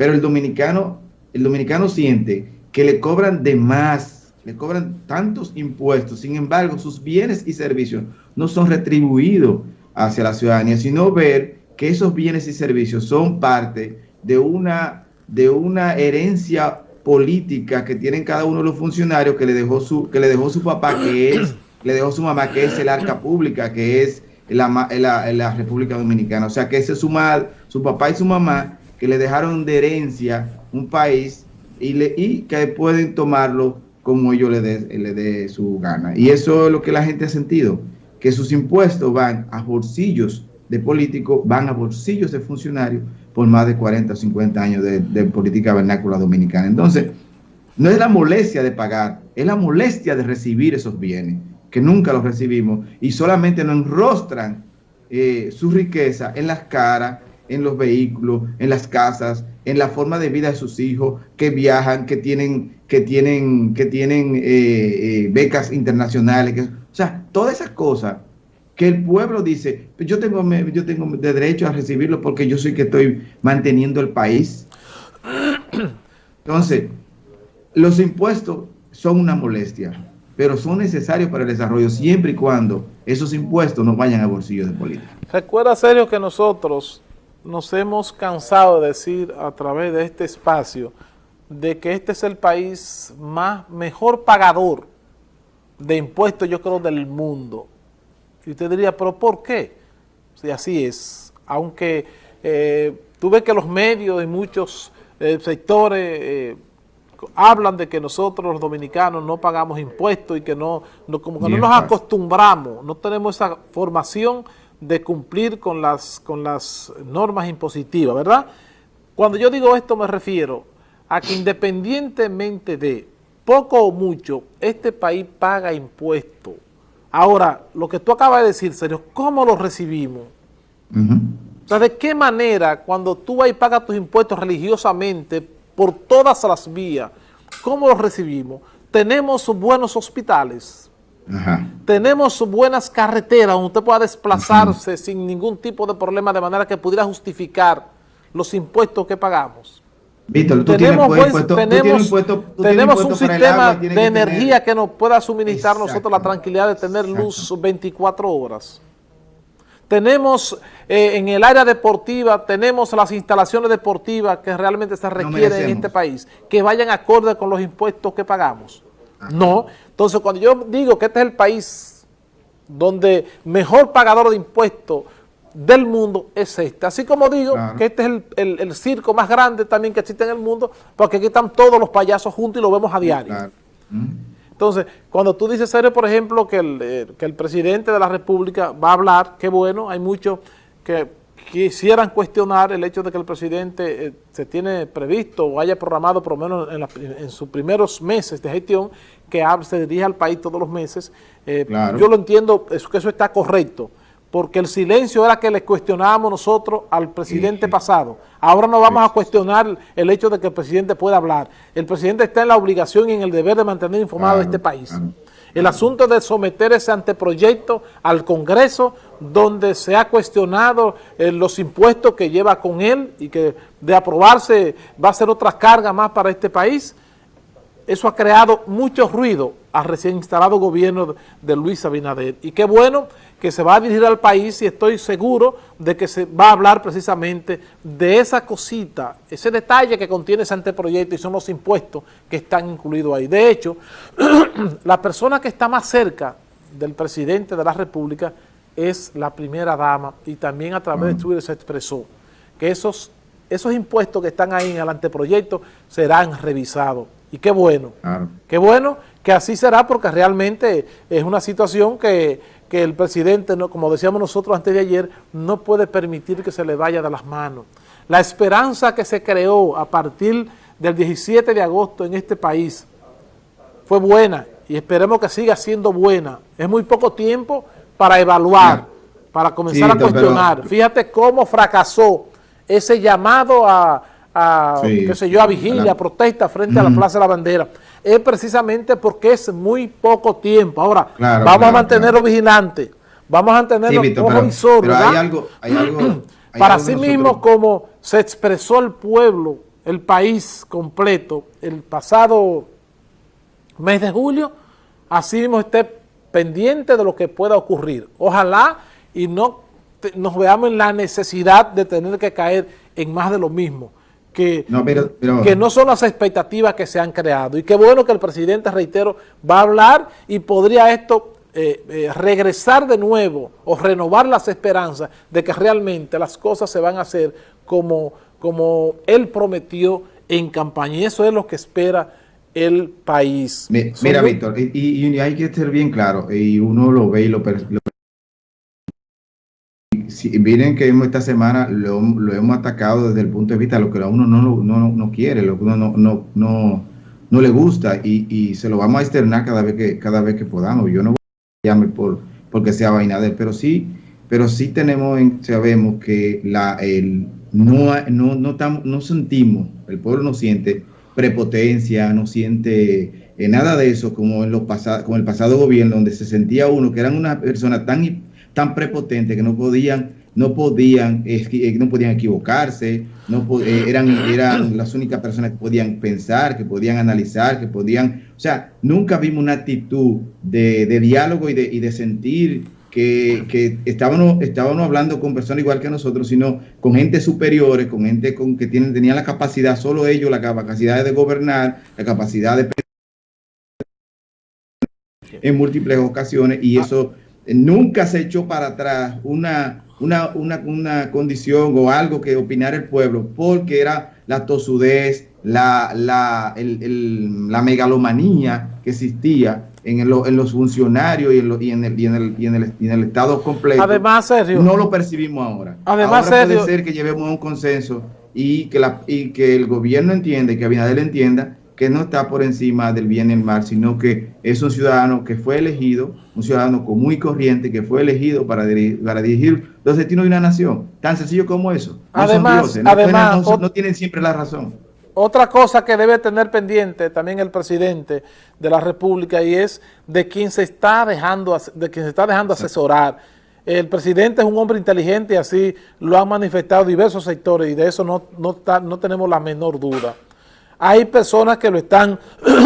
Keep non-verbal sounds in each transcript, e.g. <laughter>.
Pero el dominicano, el dominicano siente que le cobran de más, le cobran tantos impuestos, sin embargo, sus bienes y servicios no son retribuidos hacia la ciudadanía, sino ver que esos bienes y servicios son parte de una, de una herencia política que tienen cada uno de los funcionarios que le dejó su, que le dejó su papá, que es, <coughs> le dejó su mamá, que es el arca pública, que es la, la, la República Dominicana. O sea que ese es su, su papá y su mamá que le dejaron de herencia un país y, le, que pueden tomarlo como ellos le dé le su gana. Y eso es lo que la gente ha sentido, que sus impuestos van a bolsillos de políticos, van a bolsillos de funcionarios por más de 40 o 50 años de, política vernácula dominicana. Entonces, no es la molestia de pagar, es la molestia de recibir esos bienes, que nunca los recibimos y solamente nos enrostran eh, su riqueza en las caras, en los vehículos, en las casas, en la forma de vida de sus hijos, que viajan, que tienen, que tienen, que tienen eh, eh, becas internacionales, o sea, todas esas cosas que el pueblo dice, yo tengo, yo tengo derecho a recibirlo porque yo soy que estoy manteniendo el país. Entonces, los impuestos son una molestia, pero son necesarios para el desarrollo siempre y cuando esos impuestos no vayan a bolsillos de política. Recuerda, serio, que nosotros nos hemos cansado de decir a través de este espacio de que este es el país más mejor pagador de impuestos, yo creo, del mundo. Y usted diría, ¿pero por qué? Si así es. Aunque eh, tú ves que los medios y muchos eh, sectores eh, hablan de que nosotros los dominicanos no pagamos impuestos y que no, como que no nos acostumbramos, no tenemos esa formación de cumplir con las, con las normas impositivas, ¿verdad? Cuando yo digo esto me refiero a que independientemente de poco o mucho, este país paga impuestos Ahora, lo que tú acabas de decir, serio, ¿cómo lo recibimos? O sea, ¿de qué manera cuando tú vas y pagas tus impuestos religiosamente por todas las vías, cómo los recibimos? Tenemos buenos hospitales, tenemos buenas carreteras donde usted pueda desplazarse sin ningún tipo de problema de manera que pudiera justificar los impuestos que pagamos. Víctor, tú tenemos, tenemos, un sistema de energía que nos pueda suministrar nosotros la tranquilidad de tener luz 24 horas. Tenemos eh, en el área deportiva, tenemos las instalaciones deportivas que realmente se requieren en este país, que vayan acorde con los impuestos que pagamos. No, entonces cuando yo digo que este es el país donde mejor pagador de impuestos del mundo es este. Así como digo que este es el, circo más grande también que existe en el mundo, porque aquí están todos los payasos juntos y lo vemos a diario. Entonces, cuando tú dices, serio, por ejemplo, que el, eh, que el presidente de la República va a hablar, qué bueno, hay muchos que quisieran cuestionar el hecho de que el presidente eh, se tiene previsto o haya programado por lo menos en, sus primeros meses de gestión que se dirija al país todos los meses. Eh, yo lo entiendo, que eso está correcto, porque el silencio era que le cuestionábamos nosotros al presidente pasado. Ahora no vamos a cuestionar el hecho de que el presidente pueda hablar. El presidente está en la obligación y en el deber de mantener informado a este país. El asunto de someter ese anteproyecto al Congreso, donde se ha cuestionado eh, los impuestos que lleva con él y que de aprobarse va a ser otra carga más para este país, eso ha creado mucho ruido al recién instalado gobierno de Luis Abinader. Y qué bueno que se va a dirigir al país y estoy seguro de que se va a hablar precisamente de esa cosita, ese detalle que contiene ese anteproyecto y son los impuestos que están incluidos ahí. De hecho, <clears throat> la persona que está más cerca del presidente de la República es la primera dama y también a través de Twitter se expresó que esos, esos impuestos que están ahí en el anteproyecto serán revisados. Y qué bueno, qué bueno que así será porque realmente es una situación que que el presidente, no, como decíamos nosotros antes de ayer, no puede permitir que se le vaya de las manos. La esperanza que se creó a partir del 17 de agosto en este país fue buena y esperemos que siga siendo buena. Es muy poco tiempo para evaluar, para comenzar a cuestionar. Fíjate cómo fracasó ese llamado a, qué sé yo, a vigilia, a protesta frente a la Plaza de la Bandera. Es precisamente porque es muy poco tiempo. Ahora, vamos a mantenerlo vigilante, vamos a mantenerlo pero, hay algo, hay <clears throat> algo Para sí mismo, como se expresó el pueblo el país completo el pasado mes de julio, así mismo esté pendiente de lo que pueda ocurrir. Ojalá y no nos veamos en la necesidad de tener que caer en más de lo mismo. Que no, que no son las expectativas que se han creado. Y qué bueno que el presidente, reitero, va a hablar y podría esto eh, eh, regresar de nuevo o renovar las esperanzas de que realmente las cosas se van a hacer como, como él prometió en campaña. Y eso es lo que espera el país. mira, Víctor, y, hay que ser bien claro, y uno lo ve y lo, lo si, miren que esta semana lo, hemos atacado desde el punto de vista de lo que a uno no, no, no quiere, lo que uno no, no, no, no le gusta y, y, se lo vamos a externar cada vez que, cada vez que podamos. Yo no voy a llame por porque sea vaina de él, pero sí, pero sí tenemos, sabemos que la, el, no, no, no, no sentimos, el pueblo no siente prepotencia, no siente eh, nada de eso como en los pasados, como el pasado gobierno, donde se sentía uno que eran una persona tan, tan prepotente que no podían, no podían, eh, no podían equivocarse, no eh, eran, eran las únicas personas que podían pensar, que podían analizar, que podían, o sea, nunca vimos una actitud de, de diálogo y de, y de sentir que, que estábamos, estábamos hablando con personas igual que nosotros, sino con gente superiores, con gente con, que tienen, tenían la capacidad, solo ellos, la capacidad de gobernar, la capacidad de en múltiples ocasiones y ah. eso nunca se echó para atrás una, una, una, una condición o algo que opinara el pueblo porque era la tosudez, la, la, el, la megalomanía que existía en, en los funcionarios y en, y, en el, y, en el, y, en el, y en el Estado completo. Además, Sergio. No lo percibimos ahora. Además, ahora puede ser que llevemos un consenso y que, la, y que el gobierno entienda y que Abinader entienda que no está por encima del bien y el mal, sino que es un ciudadano que fue elegido, un ciudadano común y corriente que fue elegido para, dirigir, para dirigir los destinos de una nación. Tan sencillo como eso. No además, además no tienen siempre la razón. Otra cosa que debe tener pendiente también el presidente de la República y es de quien se está dejando, de quien se está dejando asesorar. El presidente es un hombre inteligente y así lo han manifestado diversos sectores y de eso no, no, tenemos la menor duda. Hay personas que lo están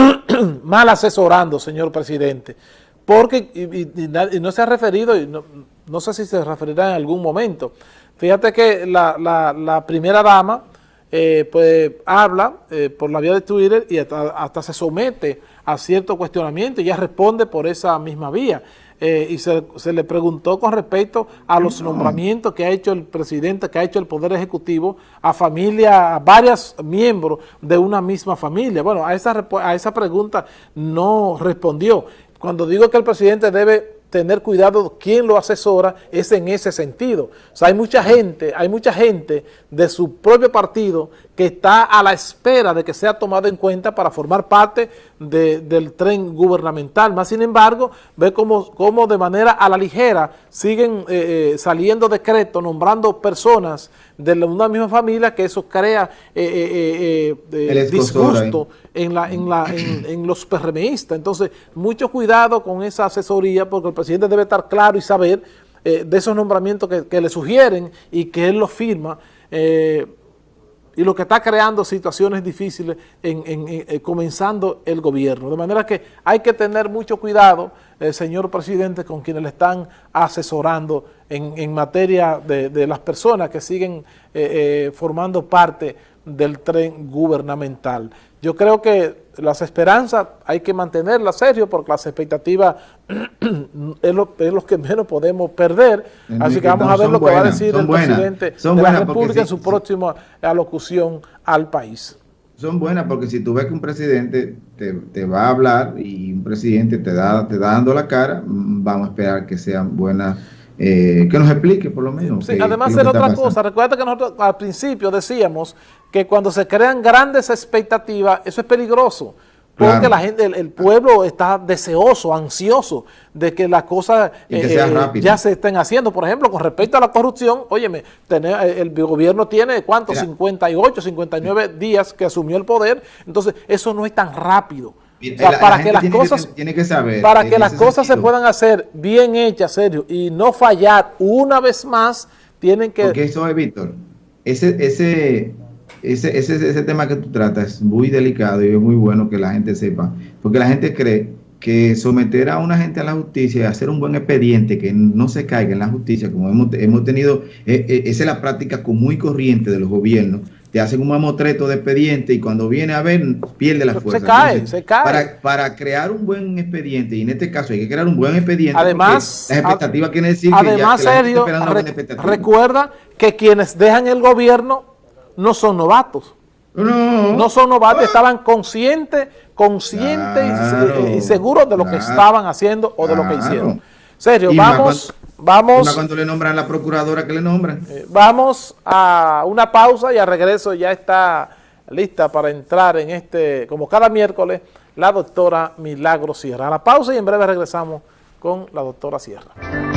<clears throat> mal asesorando, señor presidente, porque, y, no se ha referido, y no, sé si se referirá en algún momento, fíjate que la, la primera dama eh, pues habla eh, por la vía de Twitter y hasta, se somete a cierto cuestionamiento y ya responde por esa misma vía. Eh, y se, le preguntó con respecto a los nombramientos que ha hecho el presidente, que ha hecho el Poder Ejecutivo a familia, a varios miembros de una misma familia. Bueno, a esa, a esa pregunta no respondió. Cuando digo que el presidente debe tener cuidado quién lo asesora es en ese sentido. O sea, hay mucha gente, hay mucha gente de su propio partido que está a la espera de que sea tomado en cuenta para formar parte del tren gubernamental. Más sin embargo, ve cómo, de manera a la ligera siguen eh, eh, saliendo decretos, nombrando personas de una misma familia, que eso crea eh, disgusto en, la, en, la, en, los PRMistas. Entonces, mucho cuidado con esa asesoría, porque el presidente debe estar claro y saber de esos nombramientos que, que, le sugieren y que él los firma, y lo que está creando situaciones difíciles en, eh, comenzando el gobierno. De manera que hay que tener mucho cuidado, eh, señor presidente, con quienes le están asesorando en, materia de, las personas que siguen eh, formando parte del tren gubernamental. Yo creo que las esperanzas hay que mantenerlas serio porque las expectativas <clears throat> es lo, que menos podemos perder. Así que vamos a ver lo que va a decir el presidente de la República en su próxima alocución al país. Son buenas porque si tú ves que un presidente te, va a hablar y un presidente te da, te da dando la cara, mm, vamos a esperar que sean buenas eh, que nos explique por lo menos. Sí, además es otra cosa, recuerda que nosotros al principio decíamos que cuando se crean grandes expectativas, eso es peligroso, porque la gente, el, pueblo está deseoso, ansioso de que las cosas eh, ya se estén haciendo. Por ejemplo, con respecto a la corrupción, óyeme, tener, eh, el gobierno tiene, ¿cuántos? 58, 59 días que asumió el poder, entonces eso no es tan rápido para que las cosas, tiene que saber, para que las cosas se puedan hacer bien hechas, serio, y no fallar una vez más, tienen que... Porque eso es, Víctor, ese, ese, ese, ese, ese tema que tú tratas es muy delicado y es muy bueno que la gente sepa, porque la gente cree que someter a una gente a la justicia y hacer un buen expediente que no se caiga en la justicia, como hemos, hemos tenido, eh, eh, esa es la práctica muy corriente de los gobiernos, te hacen un mamotreto de expediente y cuando viene a ver pierde la fuerza. Se cae, se cae. Para, para, crear un buen expediente, y en este caso hay que crear un buen expediente, además, las expectativas quieren decir además, que, ya, que Sergio, recuerda que quienes dejan el gobierno no son novatos. No, no son novatos, estaban conscientes, conscientes y, seguros de lo que estaban haciendo o de lo que hicieron. Sergio, vamos... Vamos. cuando le nombran la procuradora que le nombran. Eh, vamos a una pausa y a regreso ya está lista para entrar en este, como cada miércoles, la doctora Milagro Sierra. A la pausa y en breve regresamos con la doctora Sierra.